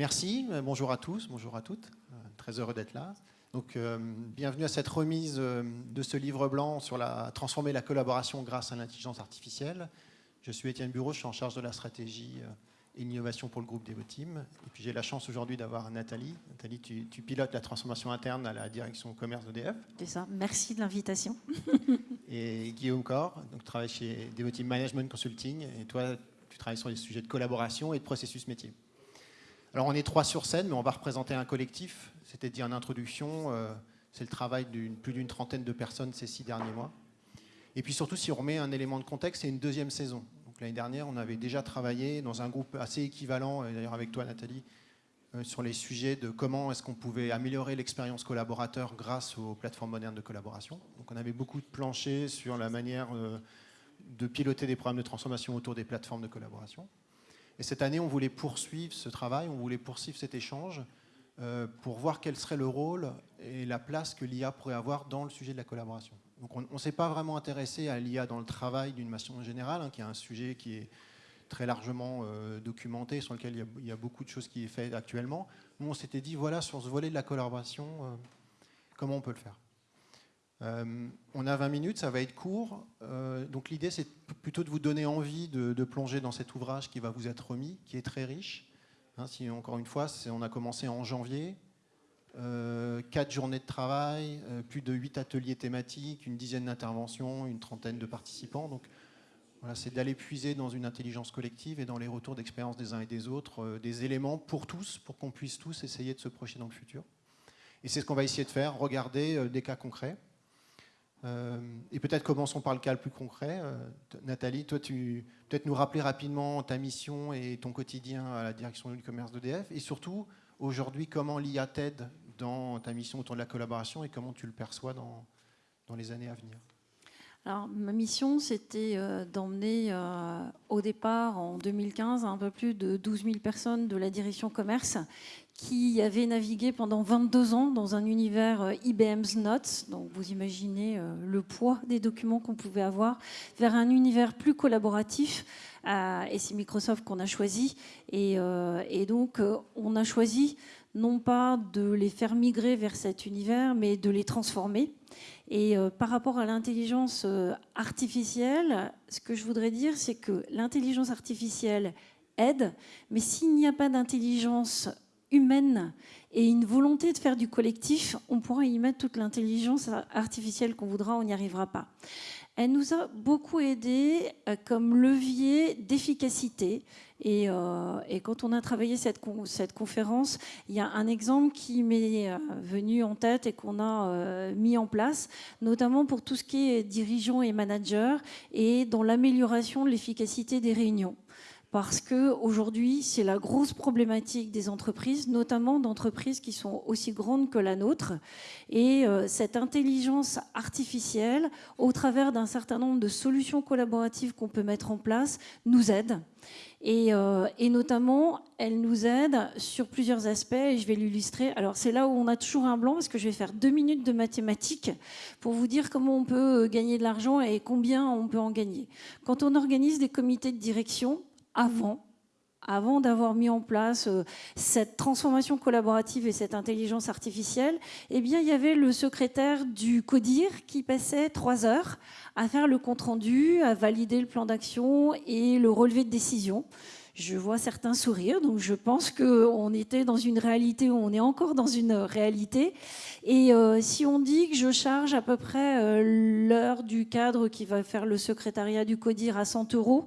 Merci, bonjour à tous, bonjour à toutes, très heureux d'être là. Donc, bienvenue à cette remise de ce livre blanc sur la transformer la collaboration grâce à l'intelligence artificielle. Je suis Étienne Bureau, je suis en charge de la stratégie et l'innovation pour le groupe Devoteam. Et puis j'ai la chance aujourd'hui d'avoir Nathalie. Nathalie, tu, pilotes la transformation interne à la direction commerce d'EDF. C'est ça, merci de l'invitation. et Guillaume Corr, donc tu travailles chez Devoteam Management Consulting. Et toi, tu travailles sur les sujets de collaboration et de processus métier. Alors on est trois sur scène, mais on va représenter un collectif. C'était dit en introduction, euh, c'est le travail d'une plus d'une trentaine de personnes ces six derniers mois. Et puis surtout, si on remet un élément de contexte, c'est une deuxième saison. L'année dernière, on avait déjà travaillé dans un groupe assez équivalent, d'ailleurs avec toi Nathalie, euh, sur les sujets de comment est-ce qu'on pouvait améliorer l'expérience collaborateur grâce aux plateformes modernes de collaboration. Donc on avait beaucoup de planchers sur la manière euh, de piloter des programmes de transformation autour des plateformes de collaboration. Et cette année, on voulait poursuivre ce travail, on voulait poursuivre cet échange euh, pour voir quel serait le rôle et la place que l'IA pourrait avoir dans le sujet de la collaboration. Donc on ne s'est pas vraiment intéressé à l'IA dans le travail d'une façon générale, hein, qui est un sujet qui est très largement euh, documenté, sur lequel il y, a, beaucoup de choses qui est fait actuellement. Nous, on s'était dit, voilà, sur ce volet de la collaboration, euh, comment on peut le faire euh, On a 20 minutes, ça va être court. donc l'idée, c'est plutôt de vous donner envie de, plonger dans cet ouvrage qui va vous être remis, qui est très riche. Hein, si, encore une fois, on a commencé en janvier, euh, quatre journées de travail, euh, plus de huit ateliers thématiques, une dizaine d'interventions, une trentaine de participants. Donc c'est d'aller puiser dans une intelligence collective et dans les retours d'expérience des uns et des autres, euh, des éléments pour tous, pour qu'on puisse tous essayer de se projeter dans le futur. Et c'est ce qu'on va essayer de faire, regarder des cas concrets. Et peut-être commençons par le cas le plus concret. Nathalie, toi, tu peut-être nous rappeler rapidement ta mission et ton quotidien à la direction du commerce d'EDF, et surtout aujourd'hui comment l'IA t'aide dans ta mission autour de la collaboration et comment tu le perçois dans, dans les années à venir? Alors, ma mission, c'était euh, d'emmener euh, au départ, en 2015, un peu plus de 12 000 personnes de la direction commerce qui avaient navigué pendant 22 ans dans un univers euh, IBM's Notes, donc vous imaginez le poids des documents qu'on pouvait avoir, vers un univers plus collaboratif, et c'est Microsoft qu'on a choisi, et, donc on a choisi non pas de les faire migrer vers cet univers, mais de les transformer. Et euh, par rapport à l'intelligence euh, artificielle, ce que je voudrais dire, c'est que l'intelligence artificielle aide, mais s'il n'y a pas d'intelligence humaine et une volonté de faire du collectif, on pourra y mettre toute l'intelligence artificielle qu'on voudra, on n'y arrivera pas. Elle nous a beaucoup aidé euh, comme levier d'efficacité. Euh, et, quand on a travaillé cette, cette, conférence, il y a un exemple qui m'est euh, venu en tête et qu'on a mis en place, notamment pour tout ce qui est dirigeants et managers et dans l'amélioration de l'efficacité des réunions parce qu'aujourd'hui, c'est la grosse problématique des entreprises, notamment d'entreprises qui sont aussi grandes que la nôtre. Et euh, cette intelligence artificielle, au travers d'un certain nombre de solutions collaboratives qu'on peut mettre en place, nous aide. Et, euh, et, notamment, elle nous aide sur plusieurs aspects, et je vais l'illustrer. Alors, c'est là où on a toujours un blanc, parce que je vais faire deux minutes de mathématiques pour vous dire comment on peut gagner de l'argent et combien on peut en gagner. Quand on organise des comités de direction, avant, avant d'avoir mis en place euh, cette transformation collaborative et cette intelligence artificielle, eh bien, il y avait le secrétaire du CODIR qui passait trois heures à faire le compte-rendu, à valider le plan d'action et le relevé de décision. Je vois certains sourire, donc je pense qu'on était dans une réalité où on est encore dans une réalité. Et euh, si on dit que je charge à peu près euh, l'heure du cadre qui va faire le secrétariat du CODIR à 100 euros,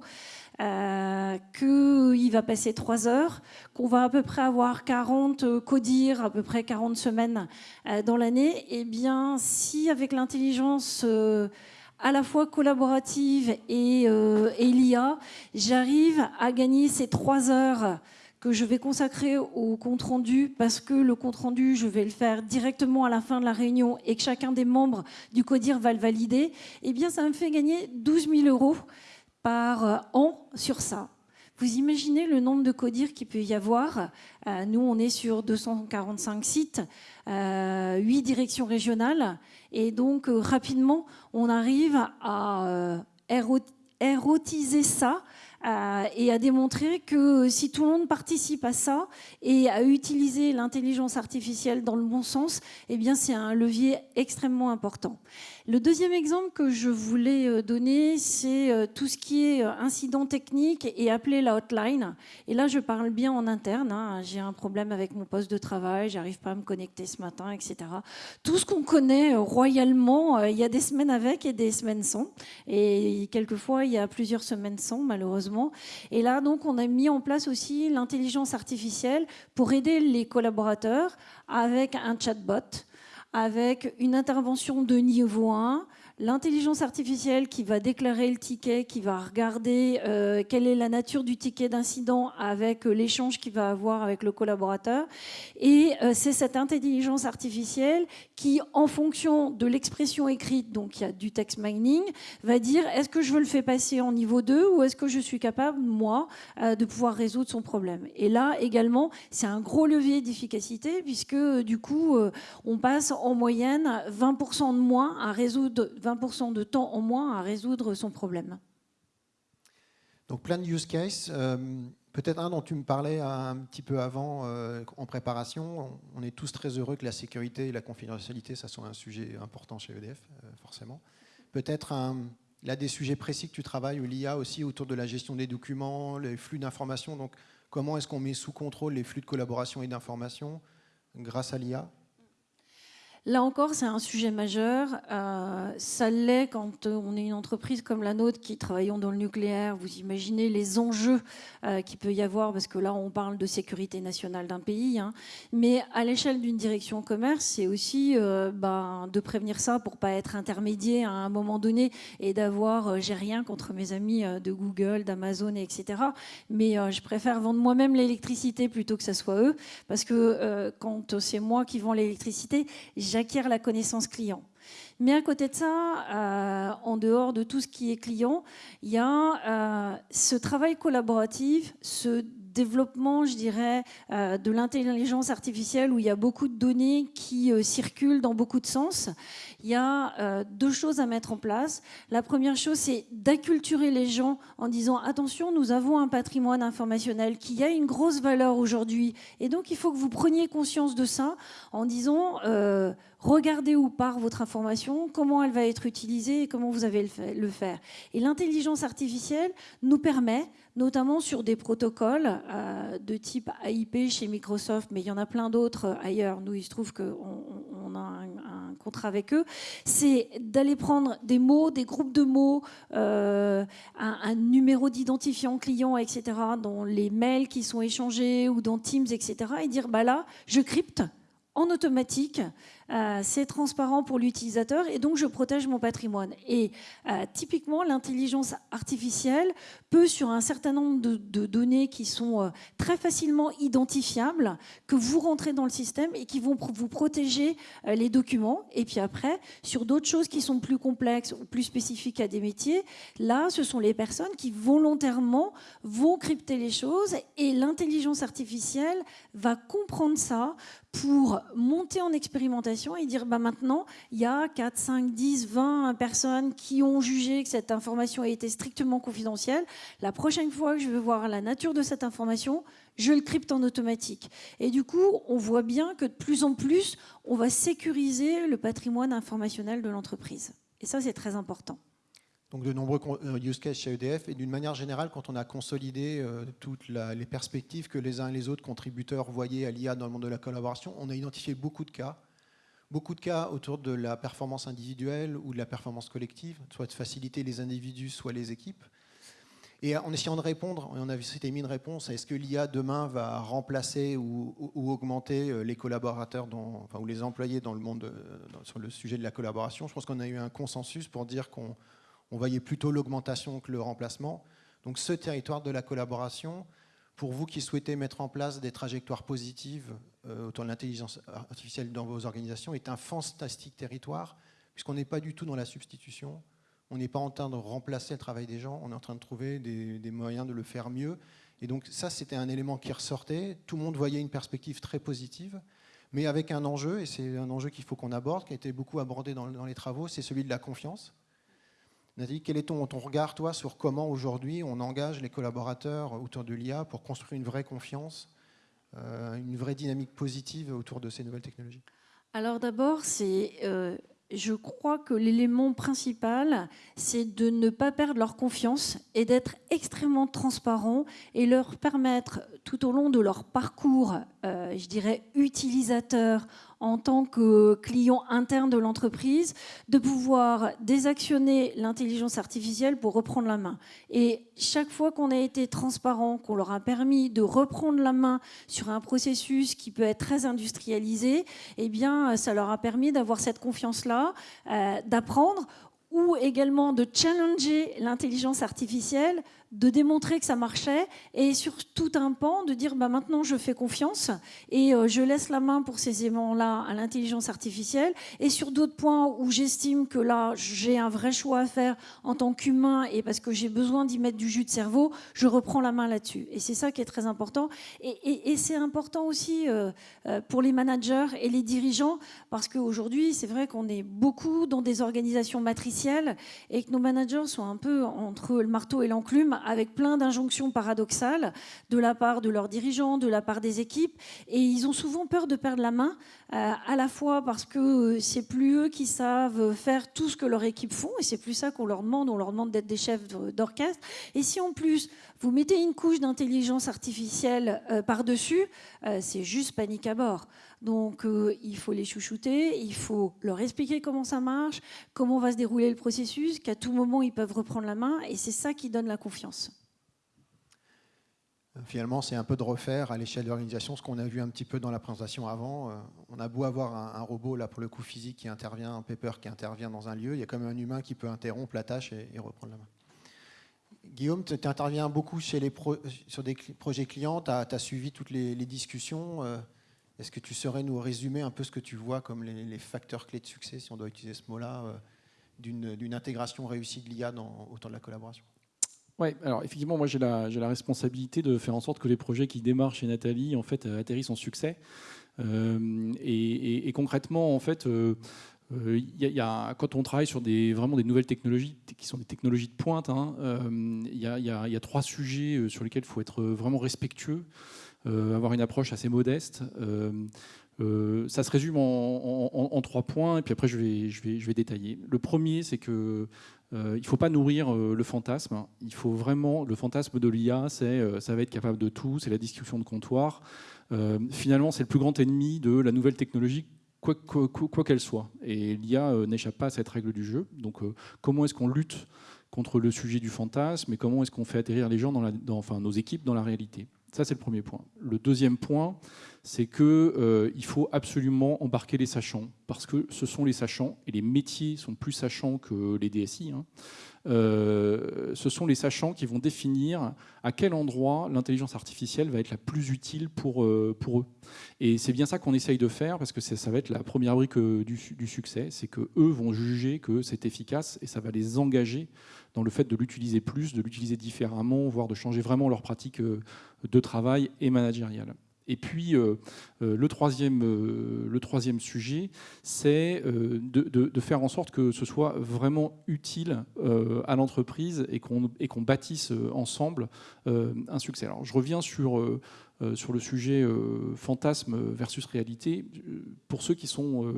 euh, qu'il va passer trois heures, qu'on va à peu près avoir 40 codir, à peu près 40 semaines euh, dans l'année, eh bien, si avec l'intelligence euh, à la fois collaborative et, et l'IA, j'arrive à gagner ces trois heures que je vais consacrer au compte-rendu parce que le compte-rendu, je vais le faire directement à la fin de la réunion et que chacun des membres du CODIR va le valider, eh bien, ça me fait gagner 12 000 euros par euh, an sur ça. Vous imaginez le nombre de CODIR qu'il peut y avoir euh, Nous, on est sur 245 sites, euh, 8 directions régionales. Et donc, euh, rapidement, on arrive à érotiser ça euh, et a démontré que si tout le monde participe à ça et à utiliser l'intelligence artificielle dans le bon sens, eh bien c'est un levier extrêmement important. Le deuxième exemple que je voulais euh, donner, c'est euh, tout ce qui est incident technique et appeler la hotline. Et là, je parle bien en interne. Hein. J'ai un problème avec mon poste de travail, j'arrive pas à me connecter ce matin, etc. Tout ce qu'on connaît royalement, il y a des semaines avec et des semaines sans. Et quelquefois, il y a plusieurs semaines sans, malheureusement. Et là, donc, on a mis en place aussi l'intelligence artificielle pour aider les collaborateurs avec un chatbot, avec une intervention de niveau 1, l'intelligence artificielle qui va déclarer le ticket, qui va regarder euh, quelle est la nature du ticket d'incident avec euh, l'échange qu'il va avoir avec le collaborateur. Et euh, c'est cette intelligence artificielle qui, en fonction de l'expression écrite, donc il y a du text mining, va dire est-ce que je veux le faire passer en niveau 2 ou est-ce que je suis capable, moi, de pouvoir résoudre son problème? Et là, également, c'est un gros levier d'efficacité puisque, du coup, on passe en moyenne 20% de moins à résoudre 20% de temps en moins à résoudre son problème. Donc plein de use cases. Euh, peut-être un dont tu me parlais un petit peu avant euh, en préparation. On est tous très heureux que la sécurité et la confidentialité, ça soit un sujet important chez EDF, euh, forcément. Peut-être là des sujets précis que tu travailles, où l'IA aussi autour de la gestion des documents, les flux d'informations. Donc comment est-ce qu'on met sous contrôle les flux de collaboration et d'informations grâce à l'IA Là encore, c'est un sujet majeur. Euh, ça l'est quand euh, on est une entreprise comme la nôtre qui travaillons dans le nucléaire. Vous imaginez les enjeux euh, qu'il peut y avoir, parce que là, on parle de sécurité nationale d'un pays. Hein. Mais à l'échelle d'une direction commerce, c'est aussi ben, de prévenir ça pour pas être intermédiaire à un moment donné et d'avoir, j'ai rien contre mes amis de Google, d'Amazon, etc. Mais je préfère vendre moi-même l'électricité plutôt que ce soit eux, parce que quand c'est moi qui vends l'électricité, j'acquiers la connaissance client. Mais à côté de ça, euh, en dehors de tout ce qui est client, il y a euh, ce travail collaboratif, ce développement, je dirais, euh, de l'intelligence artificielle où il y a beaucoup de données qui circulent dans beaucoup de sens. Il y a deux choses à mettre en place. La première chose, c'est d'acculturer les gens en disant attention, nous avons un patrimoine informationnel qui a une grosse valeur aujourd'hui, et donc il faut que vous preniez conscience de ça en disant regardez où part votre information, comment elle va être utilisée et comment vous allez le faire. Et l'intelligence artificielle nous permet, notamment sur des protocoles euh, de type AIP chez Microsoft, mais il y en a plein d'autres ailleurs, nous il se trouve qu'on a un, contrat avec eux, c'est d'aller prendre des mots, des groupes de mots, euh, un, numéro d'identifiant client, etc., dans les mails qui sont échangés ou dans Teams, etc., et dire, bah là, je crypte en automatique euh, c'est transparent pour l'utilisateur et donc je protège mon patrimoine. Et euh, typiquement, l'intelligence artificielle peut, sur un certain nombre de, données qui sont euh, très facilement identifiables, que vous rentrez dans le système et qui vont vous protéger les documents. Et puis après, sur d'autres choses qui sont plus complexes ou plus spécifiques à des métiers, là, ce sont les personnes qui volontairement vont crypter les choses et l'intelligence artificielle va comprendre ça pour monter en expérimentation et dire bah maintenant, il y a 4, 5, 10, 20 personnes qui ont jugé que cette information a été strictement confidentielle. La prochaine fois que je veux voir la nature de cette information, je le crypte en automatique. Et du coup, on voit bien que de plus en plus, on va sécuriser le patrimoine informationnel de l'entreprise. Et ça, c'est très important donc de nombreux euh, use cases chez EDF, et d'une manière générale, quand on a consolidé euh, toutes les perspectives que les uns et les autres contributeurs voyaient à l'IA dans le monde de la collaboration, on a identifié beaucoup de cas, beaucoup de cas autour de la performance individuelle ou de la performance collective, soit de faciliter les individus, soit les équipes. Et en essayant de répondre, on a c'était mis une réponse est-ce que l'IA demain va remplacer ou, augmenter euh, les collaborateurs, ou les employés dans le monde, sur le sujet de la collaboration? Je pense qu'on a eu un consensus pour dire qu'on on voyait plutôt l'augmentation que le remplacement. Donc ce territoire de la collaboration, pour vous qui souhaitez mettre en place des trajectoires positives euh, autour de l'intelligence artificielle dans vos organisations, est un fantastique territoire, puisqu'on n'est pas du tout dans la substitution, on n'est pas en train de remplacer le travail des gens, on est en train de trouver des, moyens de le faire mieux. Et donc ça, c'était un élément qui ressortait, tout le monde voyait une perspective très positive, mais avec un enjeu, et c'est un enjeu qu'il faut qu'on aborde, qui a été beaucoup abordé dans les travaux, c'est celui de la confiance Nathalie, quel est ton, ton regard, toi, sur comment aujourd'hui on engage les collaborateurs autour de l'IA pour construire une vraie confiance, euh, une vraie dynamique positive autour de ces nouvelles technologies? Alors d'abord, c'est euh, je crois que l'élément principal, c'est de ne pas perdre leur confiance et d'être extrêmement transparent et leur permettre tout au long de leur parcours, euh, je dirais, utilisateur en tant que client interne de l'entreprise, de pouvoir désactionner l'intelligence artificielle pour reprendre la main. Et chaque fois qu'on a été transparent, qu'on leur a permis de reprendre la main sur un processus qui peut être très industrialisé, eh bien, ça leur a permis d'avoir cette confiance-là, euh, d'apprendre ou également de challenger l'intelligence artificielle de démontrer que ça marchait et sur tout un pan de dire bah, maintenant je fais confiance et euh, je laisse la main pour ces aimants-là à l'intelligence artificielle et sur d'autres points où j'estime que là j'ai un vrai choix à faire en tant qu'humain et parce que j'ai besoin d'y mettre du jus de cerveau, je reprends la main là-dessus. Et c'est ça qui est très important. Et, c'est important aussi euh, euh, pour les managers et les dirigeants parce qu'aujourd'hui c'est vrai qu'on est beaucoup dans des organisations matricielles et que nos managers sont un peu entre le marteau et l'enclume avec plein d'injonctions paradoxales de la part de leurs dirigeants, de la part des équipes. Et ils ont souvent peur de perdre la main, euh, à la fois parce que euh, c'est plus eux qui savent faire tout ce que leur équipe font, et c'est plus ça qu'on leur demande, on leur demande d'être des chefs d'orchestre. Et si en plus vous mettez une couche d'intelligence artificielle euh, par-dessus, c'est juste panique à bord. Donc il faut les chouchouter, il faut leur expliquer comment ça marche, comment va se dérouler le processus, qu'à tout moment ils peuvent reprendre la main, et c'est ça qui donne la confiance. Finalement, c'est un peu de refaire à l'échelle de l'organisation ce qu'on a vu un petit peu dans la présentation avant. Euh, on a beau avoir un, robot, là pour le coup physique, qui intervient, un paper qui intervient dans un lieu, il y a quand même un humain qui peut interrompre la tâche et, reprendre la main. Guillaume, tu interviens beaucoup chez les sur des projets clients, tu as, suivi toutes les, discussions. Est-ce que tu saurais nous résumer un peu ce que tu vois comme les, facteurs clés de succès, si on doit utiliser ce mot-là, euh, d'une intégration réussie de l'IA autour de la collaboration? Oui, alors effectivement, moi j'ai la, la, responsabilité de faire en sorte que les projets qui démarrent chez Nathalie en fait euh, atterrissent en succès. Euh, et, concrètement, en fait, y a, quand on travaille sur des, vraiment des nouvelles technologies qui sont des technologies de pointe, hein, il y, a, trois sujets sur lesquels il faut être vraiment respectueux, avoir une approche assez modeste. ça se résume en, trois points, et puis après je vais, détailler. Le premier, c'est que euh, il ne faut pas nourrir euh, le fantasme. Il faut vraiment le fantasme de l'IA, c'est euh, ça va être capable de tout, c'est la discussion de comptoir. finalement, c'est le plus grand ennemi de la nouvelle technologie, quoi qu'elle soit. Et l'IA n'échappe pas à cette règle du jeu. Donc, comment est-ce qu'on lutte contre le sujet du fantasme et comment est-ce qu'on fait atterrir les gens dans, nos équipes dans la réalité? Ça, c'est le premier point. Le deuxième point, c'est qu'il euh, faut absolument embarquer les sachants, parce que ce sont les sachants, et les métiers sont plus sachants que les DSI, hein. euh, ce sont les sachants qui vont définir à quel endroit l'intelligence artificielle va être la plus utile pour, euh, pour eux. Et c'est bien ça qu'on essaye de faire, parce que ça va être la première brique du, du succès, c'est qu'eux vont juger que c'est efficace, et ça va les engager dans le fait de l'utiliser plus, de l'utiliser différemment, voire de changer vraiment leur pratique de travail et managériale. Et puis, euh, euh, le, troisième, euh, le troisième sujet, c'est de, faire en sorte que ce soit vraiment utile à l'entreprise et qu'on bâtisse ensemble un succès. Alors, je reviens sur, sur le sujet fantasme versus réalité. Pour ceux qui sont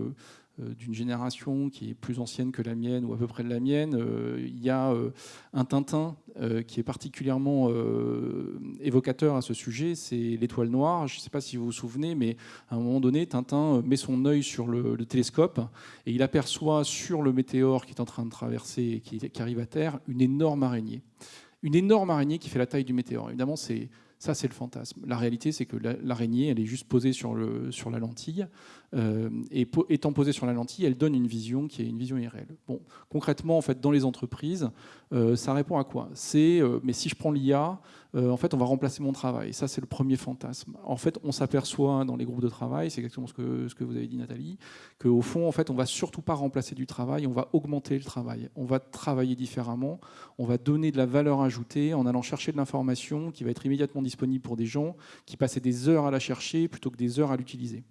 d'une génération qui est plus ancienne que la mienne ou à peu près de la mienne. Euh, il y a euh, un Tintin qui est particulièrement évocateur à ce sujet, c'est l'étoile noire. Je ne sais pas si vous vous souvenez, mais à un moment donné, Tintin met son œil sur le, télescope et il aperçoit sur le météore qui est en train de traverser et qui, qui arrive à Terre une énorme araignée. Une énorme araignée qui fait la taille du météore. Évidemment, c'est ça, c'est le fantasme. La réalité, c'est que l'araignée, elle est juste posée sur, le, sur la lentille. Euh, et étant posée sur la lentille, elle donne une vision qui est une vision irréelle. Bon, concrètement, en fait, dans les entreprises, euh, ça répond à quoi? C'est, euh, mais si je prends l'IA, en fait, on va remplacer mon travail. Ça, c'est le premier fantasme. En fait, on s'aperçoit dans les groupes de travail, c'est exactement ce que, ce que vous avez dit, Nathalie, qu'au fond, en fait, on va surtout pas remplacer du travail, on va augmenter le travail. On va travailler différemment, on va donner de la valeur ajoutée en allant chercher de l'information qui va être immédiatement disponible pour des gens qui passaient des heures à la chercher plutôt que des heures à l'utiliser.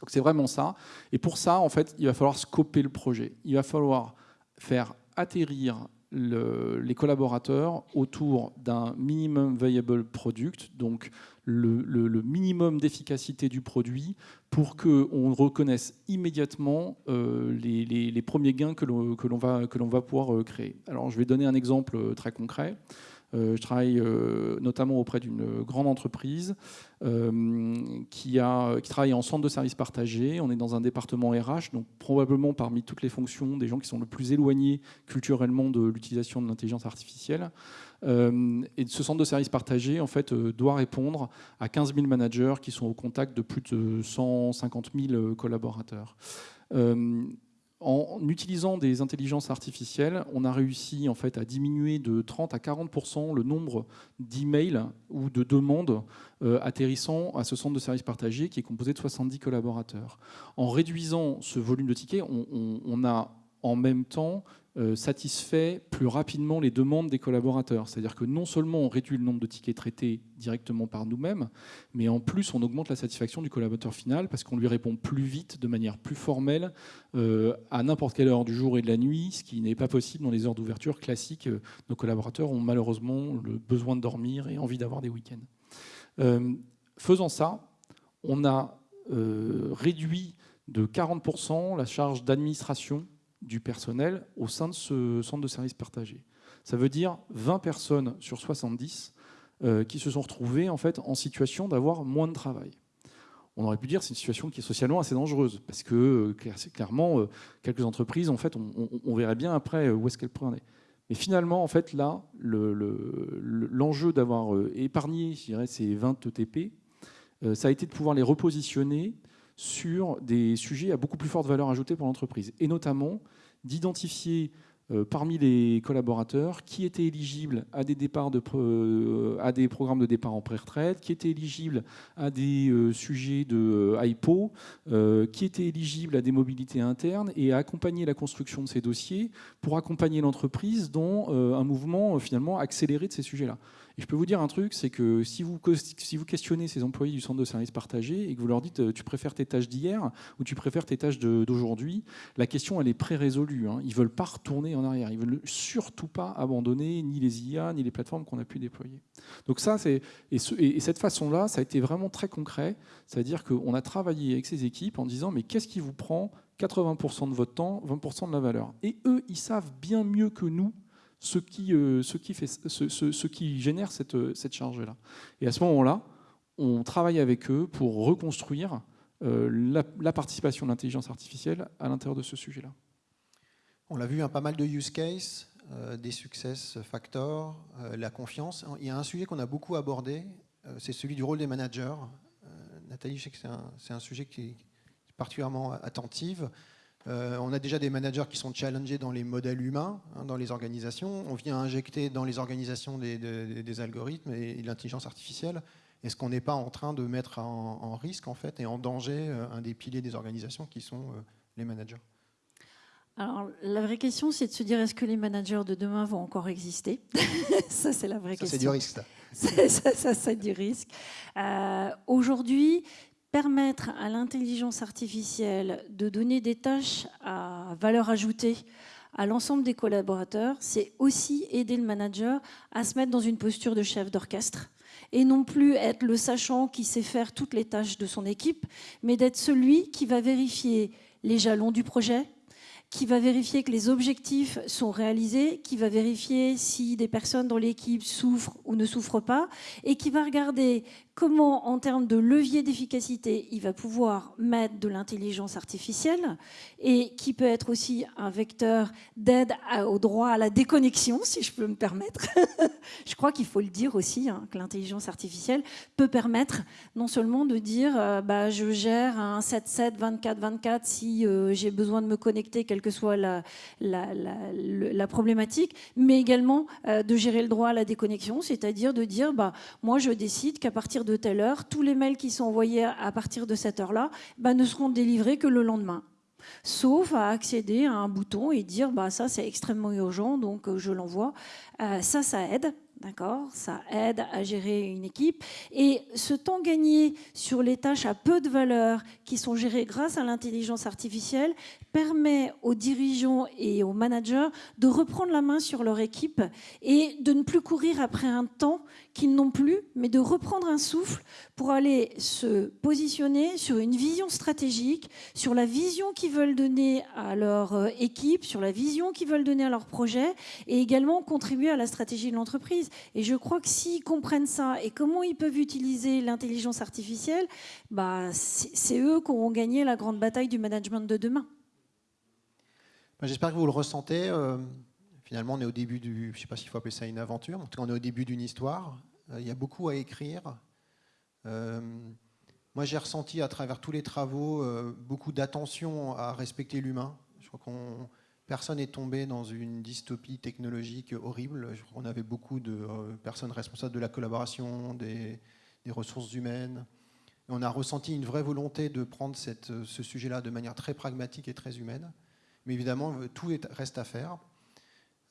Donc c'est vraiment ça. Et pour ça, en fait, il va falloir scoper le projet. Il va falloir faire atterrir les collaborateurs autour d'un minimum viable product, donc le, minimum d'efficacité du produit pour qu'on reconnaisse immédiatement euh, les, premiers gains que l'on va, pouvoir euh, créer. Alors je vais donner un exemple euh, très concret. Je travaille notamment auprès d'une grande entreprise qui, a, qui travaille en centre de services partagés. On est dans un département RH, donc probablement parmi toutes les fonctions des gens qui sont le plus éloignés culturellement de l'utilisation de l'intelligence artificielle. Euh, et ce centre de services partagés en fait, euh, doit répondre à 15 000 managers qui sont au contact de plus de 150 000 euh, collaborateurs. En utilisant des intelligences artificielles, on a réussi en fait à diminuer de 30 à 40% le nombre d'emails ou de demandes atterrissant à ce centre de services partagés qui est composé de 70 collaborateurs. En réduisant ce volume de tickets, on a en même temps euh, satisfait plus rapidement les demandes des collaborateurs. C'est-à-dire que non seulement on réduit le nombre de tickets traités directement par nous-mêmes, mais en plus on augmente la satisfaction du collaborateur final parce qu'on lui répond plus vite, de manière plus formelle, euh, à n'importe quelle heure du jour et de la nuit, ce qui n'est pas possible dans les heures d'ouverture classiques. Nos collaborateurs ont malheureusement le besoin de dormir et envie d'avoir des week-ends. Euh, faisant ça, on a réduit de 40% la charge d'administration du personnel au sein de ce centre de services partagé. Ça veut dire 20 personnes sur 70 euh, qui se sont retrouvées en, fait, en situation d'avoir moins de travail. On aurait pu dire c'est une situation qui est socialement assez dangereuse, parce que euh, clairement, euh, quelques entreprises, en fait, on, verrait bien après où est-ce qu'elles prenaient. Mais finalement, en fait, là, l'enjeu d'avoir épargné, je ces 20 ETP, ça a été de pouvoir les repositionner sur des sujets à beaucoup plus forte valeur ajoutée pour l'entreprise, et notamment d'identifier euh, parmi les collaborateurs qui étaient éligibles à des, départs de, euh, à des programmes de départ en pré-retraite, qui étaient éligibles à des euh, sujets de IPO, qui étaient éligibles à des mobilités internes et à accompagner la construction de ces dossiers pour accompagner l'entreprise dans un mouvement finalement accéléré de ces sujets-là. Et je peux vous dire un truc, c'est que si vous, questionnez ces employés du centre de services partagés et que vous leur dites euh, tu préfères tes tâches d'hier ou tu préfères tes tâches d'aujourd'hui, la question elle est pré-résolue. Hein. Ils veulent pas retourner en arrière. Ils veulent surtout pas abandonner ni les IA ni les plateformes qu'on a pu déployer. Donc ça, c'est et, et, cette façon-là, ça a été vraiment très concret. C'est-à-dire qu'on a travaillé avec ces équipes en disant mais qu'est-ce qui vous prend 80% de votre temps, 20% de la valeur? Et eux, ils savent bien mieux que nous ce qui, euh, ce qui, fait, ce, ce, qui génère cette, cette charge-là. Et à ce moment-là, on travaille avec eux pour reconstruire euh, la, participation de l'intelligence artificielle à l'intérieur de ce sujet-là. On l'a vu, hein, pas mal de use cases, euh, des success factors, la confiance. Il y a un sujet qu'on a beaucoup abordé, c'est celui du rôle des managers. Nathalie, je sais que c'est un, un, sujet qui est particulièrement attentive. Euh, on a déjà des managers qui sont challengés dans les modèles humains, hein, dans les organisations. On vient injecter dans les organisations des, algorithmes et, l'intelligence artificielle. Est-ce qu'on n'est pas en train de mettre en, risque en fait et en danger euh, un des piliers des organisations qui sont euh, les managers? Alors, la vraie question, c'est de se dire est-ce que les managers de demain vont encore exister? Ça, c'est la vraie question. C'est du risque. Ça, ça, c'est du risque. Aujourd'hui, permettre à l'intelligence artificielle de donner des tâches à valeur ajoutée à l'ensemble des collaborateurs, c'est aussi aider le manager à se mettre dans une posture de chef d'orchestre et non plus être le sachant qui sait faire toutes les tâches de son équipe, mais d'être celui qui va vérifier les jalons du projet, qui va vérifier que les objectifs sont réalisés, qui va vérifier si des personnes dans l'équipe souffrent ou ne souffrent pas, et qui va regarder comment, en termes de levier d'efficacité, il va pouvoir mettre de l'intelligence artificielle et qui peut être aussi un vecteur d'aide au droit à la déconnexion, si je peux me permettre. je crois qu'il faut le dire aussi, hein, que l'intelligence artificielle peut permettre non seulement de dire euh, bah, je gère un 7-7, 24-24 si euh, j'ai besoin de me connecter, quelle que soit la, la, problématique, mais également euh, de gérer le droit à la déconnexion, c'est-à-dire de dire bah, moi je décide qu'à partir de telle heure, tous les mails qui sont envoyés à partir de cette heure-là bah, ne seront délivrés que le lendemain sauf à accéder à un bouton et dire bah ça c'est extrêmement urgent donc euh, je l'envoie. Euh, ça, ça aide. D'accord Ça aide à gérer une équipe. Et ce temps gagné sur les tâches à peu de valeur qui sont gérées grâce à l'intelligence artificielle permet aux dirigeants et aux managers de reprendre la main sur leur équipe et de ne plus courir après un temps qu'ils n'ont plus, mais de reprendre un souffle pour aller se positionner sur une vision stratégique, sur la vision qu'ils veulent donner à leur euh, équipe, sur la vision qu'ils veulent donner à leur projet et également contribuer à la stratégie de l'entreprise. Et je crois que s'ils comprennent ça et comment ils peuvent utiliser l'intelligence artificielle, bah, c'est eux qui auront gagné la grande bataille du management de demain. Bah, j'espère que vous le ressentez. Euh, finalement, on est au début du. Je ne sais pas s'il faut appeler ça une aventure. En tout cas, on est au début d'une histoire. Euh, il y a beaucoup à écrire. Euh, moi, j'ai ressenti à travers tous les travaux beaucoup d'attention à respecter l'humain. Je crois qu'on personne n'est tombé dans une dystopie technologique horrible. Qu'on avait beaucoup de personnes responsables de la collaboration, des, ressources humaines. on a ressenti une vraie volonté de prendre cette, ce sujet-là de manière très pragmatique et très humaine. Mais évidemment, euh, tout reste à faire.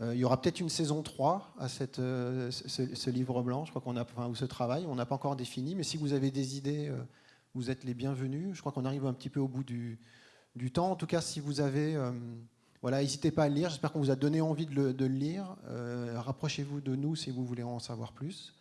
Euh, il y aura peut-être une saison 3 à euh, ce, livre blanc, je crois qu'on a, enfin, ou ce travail, on n'a pas encore défini, mais si vous avez des idées, vous êtes les bienvenus. Je crois qu'on arrive un petit peu au bout du temps. En tout cas, si vous avez... voilà, n'hésitez pas à le lire, j'espère qu'on vous a donné envie de le, de le lire. rapprochez-vous de nous si vous voulez en savoir plus.